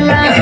la